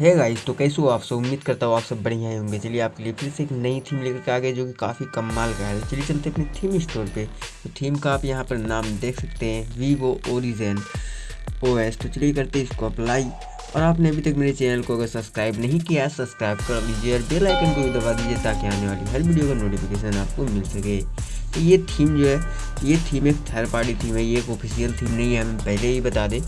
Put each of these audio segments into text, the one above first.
है गाइस तो कैसे हो आप सब? उम्मीद करता हूँ आप सब बढ़िया ही होंगे। चलिए आपके लिए फिर से एक नई थीम लेकर के आ गए, जो कि काफ़ी कमाल का है। चलिए चलते अपने थीम स्टोर पे। तो थीम का आप यहाँ पर नाम देख सकते हैं वीवो ओरिजन ओ एस तो चलिए करते इसको अप्लाई और आपने अभी तक मेरे चैनल को अगर सब्सक्राइब नहीं किया है सब्सक्राइब कर लीजिए और बेल आइकन को भी दबा दीजिए, ताकि आने वाली हर वीडियो का नोटिफिकेशन आपको मिल सके। तो ये थीम जो है, ये थीम एक थर्ड पार्टी थीम है, ये एक ऑफिशियल थीम नहीं है, हमें पहले ही बता दें।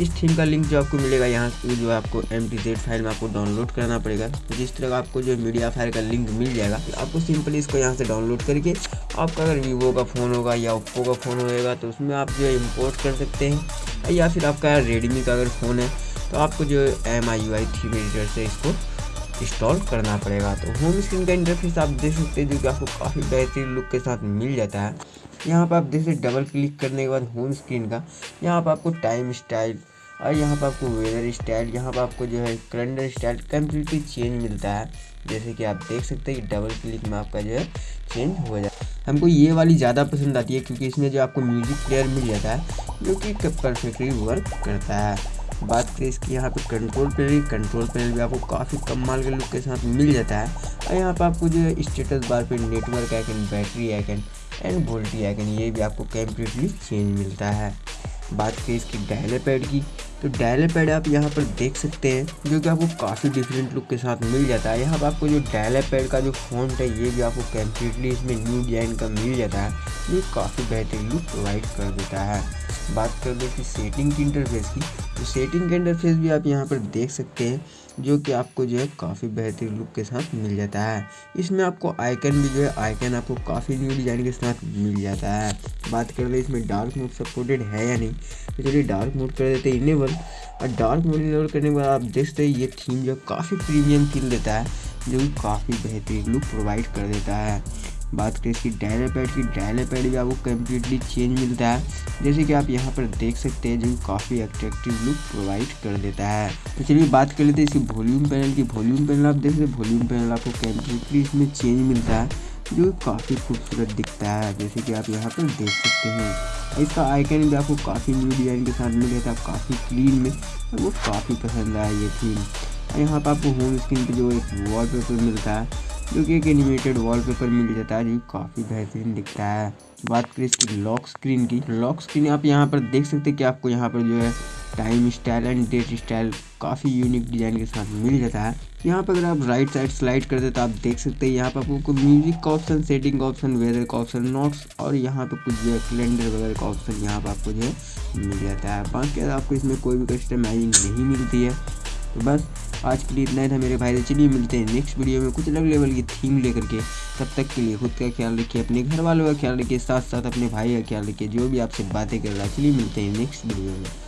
इस थीम का लिंक जो आपको मिलेगा यहाँ से, जो आपको एम फ़ाइल में आपको डाउनलोड करना पड़ेगा। जिस तरह का आपको जो मीडिया फ़ाइल का लिंक मिल जाएगा तो आपको सिंपली इसको यहाँ से डाउनलोड करके आपका अगर वीवो का फ़ोन होगा या ओप्पो का फ़ोन होएगा तो उसमें आप जो इम्पोर्ट कर सकते हैं। या फिर आपका रेडमी का अगर फ़ोन है तो आपको जो M I I theme editor से इसको इंस्टॉल करना पड़ेगा। तो होम स्क्रीन का इंटरफेस आप देख सकते हैं, जो कि आपको काफ़ी बेहतरीन लुक के साथ मिल जाता है। यहाँ पर आप सकते डबल क्लिक करने के बाद होम स्क्रीन का, यहाँ पर आपको टाइम स्टाइल और यहाँ पर आपको वेदर स्टाइल यहाँ पर आपको जो है कैलेंडर स्टाइल कम्प्लीटली चेंज मिलता है। जैसे कि आप देख सकते हैं कि डबल क्लिक में आपका जो है चेंज हो जाए हमको ये वाली ज़्यादा पसंद आती है क्योंकि इसमें जो आपको म्यूज़िक प्लेयर मिल जाता है, जो कि परफेक्टली वर्क करता है। बात करें इसकी, यहाँ पे कंट्रोल पैनल कंट्रोल पैनल भी आपको काफ़ी कम माल के लुक के साथ मिल जाता है। और यहाँ पे आपको जो है स्टेटस बार पे network icon battery icon and VoLTE icon ये भी आपको कंप्लीटली चेंज मिलता है। बात करें इसकी डायले पैड की तो डायले पैड आप यहाँ पर देख सकते हैं, जो कि आपको काफ़ी डिफरेंट लुक के साथ मिल जाता है। यहाँ पर आपको जो डायले पैड का जो फॉन्ट है, ये भी आपको कम्प्लीटली इसमें न्यू डिज़ाइन का मिल जाता है। ये काफ़ी बेहतरीन लुक प्रोवाइड कर देता है। बात कर दो कि सेटिंग की इंटरफेस की तो सेटिंग का इंटरफेस भी आप यहाँ पर देख सकते हैं, जो कि आपको जो है काफ़ी बेहतरीन लुक के साथ मिल जाता है। इसमें आपको आइकन भी जो है आइकन आपको काफ़ी न्यू डिज़ाइन के साथ मिल जाता है। बात कर ले इसमें डार्क मोड सपोर्टेड है या नहीं तो चलिए डार्क मोड कर देते हैं इनेबल और डार्क मोड इनेबल करने के बाद आप देख सकते हैं ये थीम जो काफ़ी प्रीमियम फील देता है, जो कि काफ़ी बेहतरीन लुक प्रोवाइड कर देता है। बात करें इसकी डायलर पैड की डायलर पैड भी आपको कम्प्लीटली चेंज मिलता है। जैसे कि आप यहाँ पर देख सकते हैं, जो काफ़ी अट्रैक्टिव लुक प्रोवाइड कर देता है। तो चलिए बात कर लेते हैं इसकी वॉल्यूम पैनल की। वॉल्यूम पैनल आप देख सकते हैं वॉल्यूम पैनल आपको कम्प्लीटली इसमें चेंज मिलता है। जो काफ़ी खूबसूरत दिखता है, जैसे कि आप यहाँ पर देख सकते हैं। इसका आइकन भी आपको काफ़ी न्यू डिज़ाइन के साथ मिल जाता है काफ़ी क्लीन में, और वो काफ़ी पसंद आया ये थीम यहाँ पर आपको होम स्क्रीन पर जो एक वॉल मिलता है, जो कि एक एनिमेटेड वॉलपेपर मिल जाता है, जो काफ़ी बेहतरीन दिखता है। बात करें इसकी लॉक स्क्रीन की लॉक स्क्रीन आप यहाँ पर देख सकते हैं कि आपको यहाँ पर जो है time style and date style काफ़ी यूनिक डिज़ाइन के साथ मिल जाता है। यहाँ पर अगर आप राइट साइड स्लाइड करते हैं तो आप देख सकते हैं यहाँ पर आपको म्यूज़िक का ऑप्शन सेटिंग का ऑप्शन वेदर का ऑप्शन नोट्स और यहाँ पर कुछ जो है कैलेंडर वगैरह का ऑप्शन यहाँ पर आपको जो है मिल जाता है। बाकी आपको इसमें कोई भी कस्टमाइजिंग नहीं मिलती है तो बस आज के लिए इतना ही था मेरे भाई। चलिए मिलते हैं नेक्स्ट वीडियो में कुछ अलग लेवल की थीम लेकर के। तब तक के लिए खुद का ख्याल रखिए, अपने घर वालों का ख्याल रखिए साथ साथ अपने भाई का ख्याल रखिए, जो भी आपसे बातें कर रहा है। चलिए मिलते हैं नेक्स्ट वीडियो में।